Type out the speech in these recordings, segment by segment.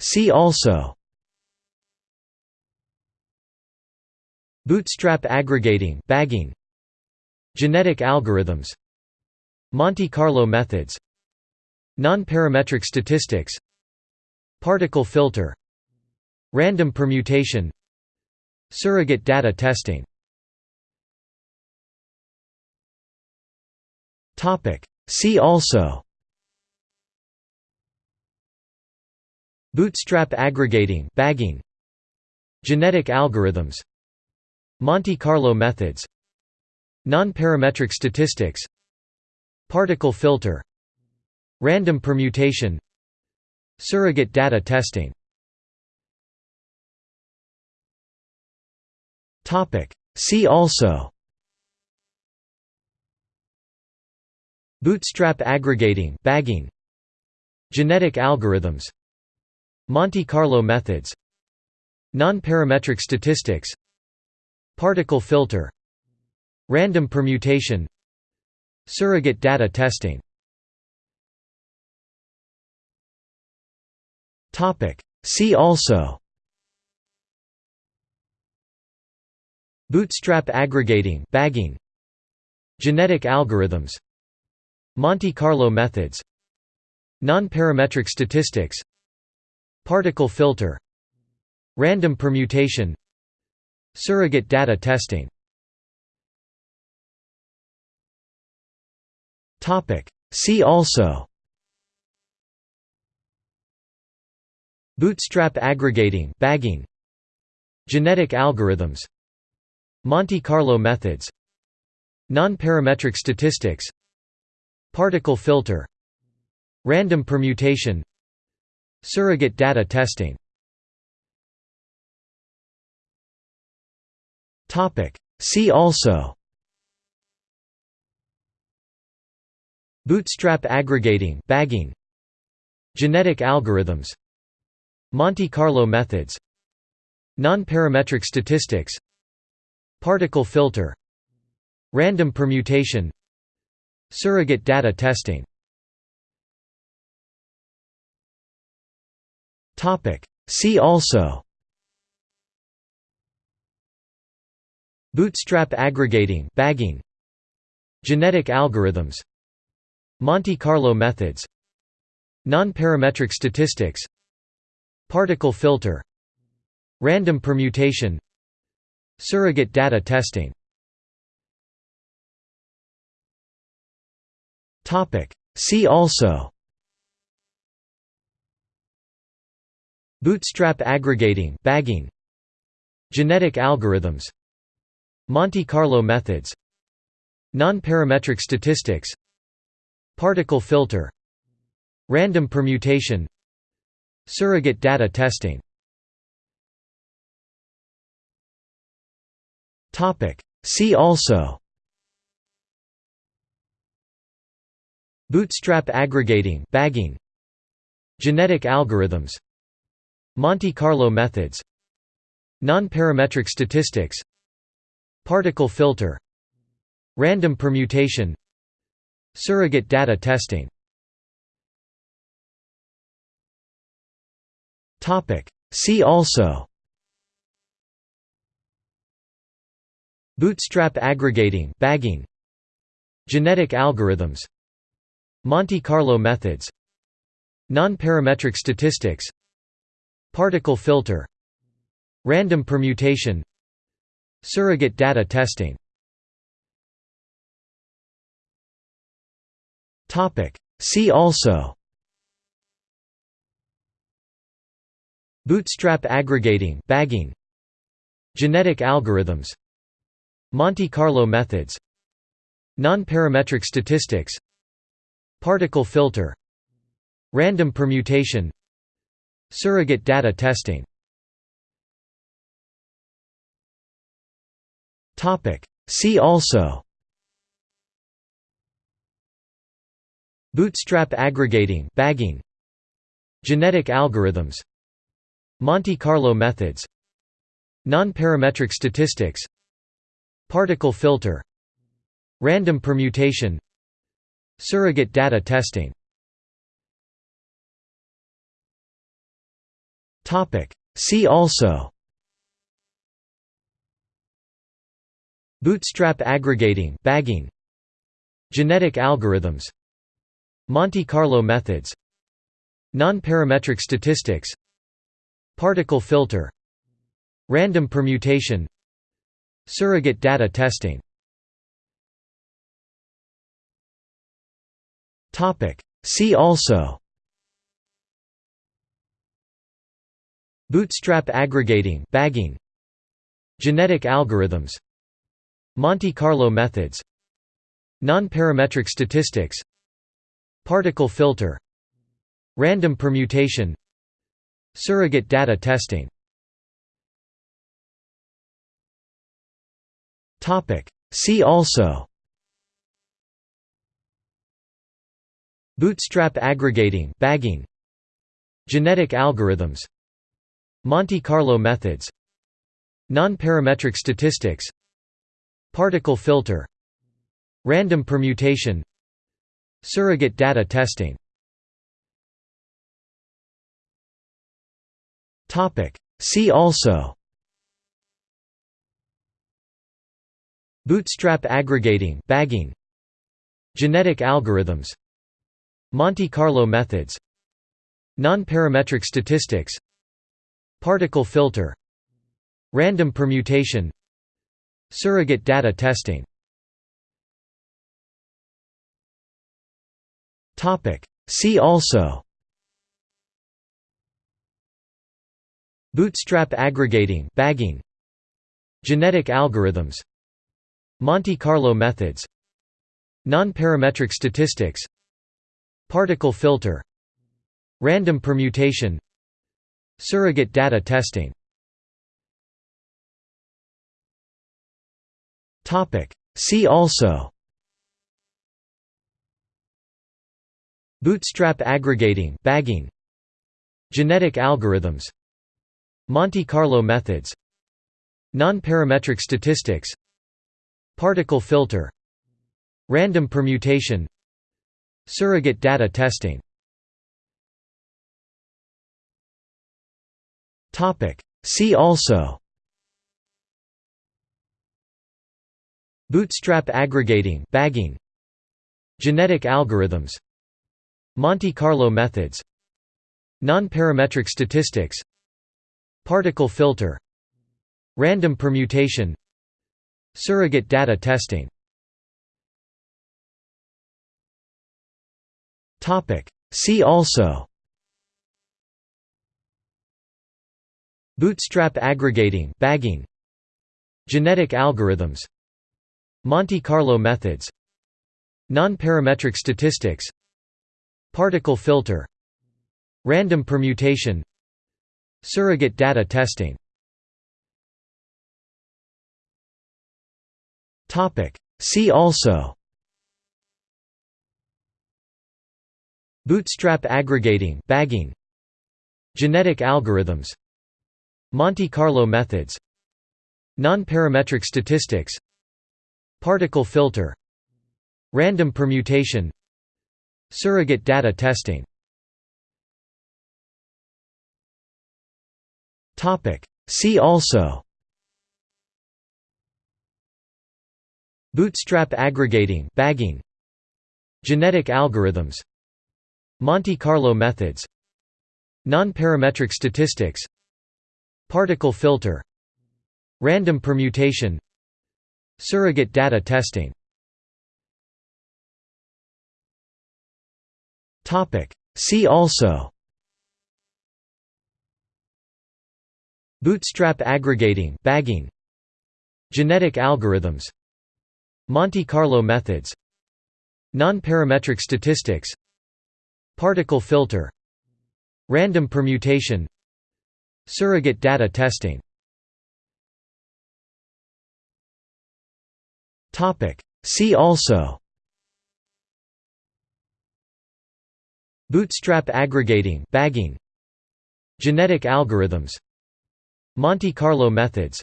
See also. Bootstrap aggregating bagging. Genetic algorithms. Monte Carlo methods. Non-parametric statistics. Particle filter. Random permutation. Surrogate data testing. See also Bootstrap aggregating bagging Genetic algorithms Monte Carlo methods Non-parametric statistics Particle filter Random permutation Surrogate data testing. See also Bootstrap aggregating bagging Genetic algorithms Monte Carlo methods Non-parametric statistics Particle filter Random permutation Surrogate data testing. See also. Bootstrap aggregating bagging. Genetic algorithms. Monte Carlo methods. Non-parametric statistics Particle filter Random permutation Surrogate data testing. See also. Bootstrap aggregating bagging. Genetic algorithms. Monte Carlo methods. Non-parametric statistics. Particle filter. Random permutation Surrogate data testing. See also. Bootstrap aggregating bagging. Genetic algorithms. Monte Carlo methods. Non-parametric statistics. Particle filter. Random permutation. Surrogate data testing See also. Bootstrap aggregating bagging. Genetic algorithms. Monte Carlo methods. Non-parametric statistics. Particle filter. Random permutation. Surrogate data testing. See also Bootstrap aggregating bagging Genetic algorithms Monte Carlo methods Non-parametric statistics Particle filter Random permutation Surrogate data testing. See also Bootstrap aggregating bagging Genetic algorithms Monte Carlo methods Non-parametric statistics Particle filter Random permutation Surrogate data testing. See also. Bootstrap aggregating bagging. Genetic algorithms. Monte Carlo methods. Non-parametric statistics Particle filter Random permutation Surrogate data testing. See also. Bootstrap aggregating bagging. Genetic algorithms. Monte Carlo methods. Non-parametric statistics. Particle filter. Random permutation Surrogate data testing. See also. Bootstrap aggregating bagging. Genetic algorithms. Monte Carlo methods. Non-parametric statistics. Particle filter. Random permutation. Surrogate data testing See also. Bootstrap aggregating bagging. Genetic algorithms. Monte Carlo methods. Non-parametric statistics. Particle filter. Random permutation. Surrogate data testing. See also Bootstrap aggregating bagging Genetic algorithms Monte Carlo methods Non-parametric statistics Particle filter Random permutation Surrogate data testing. See also Bootstrap aggregating bagging Genetic algorithms Monte Carlo methods Non-parametric statistics Particle filter Random permutation Surrogate data testing. See also. Bootstrap aggregating bagging. Genetic algorithms. Monte Carlo methods. Non-parametric statistics Particle filter Random permutation Surrogate data testing. See also. Bootstrap aggregating bagging. Genetic algorithms. Monte Carlo methods. Non-parametric statistics. Particle filter. Random permutation Surrogate data testing. See also. Bootstrap aggregating bagging. Genetic algorithms. Monte Carlo methods. Non-parametric statistics. Particle filter. Random permutation. Surrogate data testing See also. Bootstrap aggregating bagging. Genetic algorithms. Monte Carlo methods. Non-parametric statistics. Particle filter. Random permutation. Surrogate data testing. See also Bootstrap aggregating bagging Genetic algorithms Monte Carlo methods Non-parametric statistics Particle filter Random permutation Surrogate data testing. See also Bootstrap aggregating bagging Genetic algorithms Monte Carlo methods Non-parametric statistics Particle filter Random permutation Surrogate data testing. See also. Bootstrap aggregating bagging. Genetic algorithms. Monte Carlo methods. Non-parametric statistics Particle filter Random permutation Surrogate data testing. See also. Bootstrap aggregating bagging. Genetic algorithms. Monte Carlo methods. Non-parametric statistics. Particle filter. Random permutation Surrogate data testing. See also. Bootstrap aggregating bagging. Genetic algorithms. Monte Carlo methods.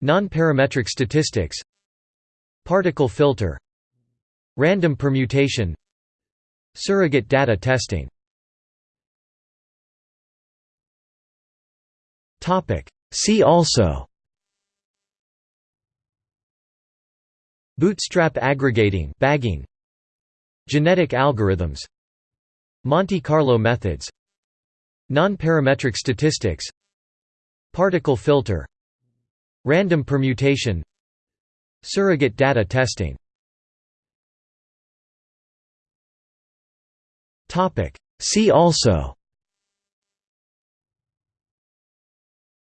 Non-parametric statistics. Particle filter. Random permutation. Surrogate data testing See also. Bootstrap aggregating bagging, Genetic algorithms. Monte Carlo methods. Non-parametric statistics. Particle filter. Random permutation. Surrogate data testing. See also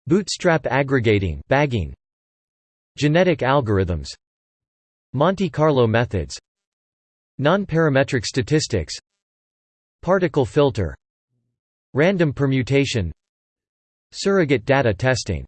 Bootstrap aggregating bagging, Genetic algorithms Monte Carlo methods Non-parametric statistics Particle filter Random permutation Surrogate data testing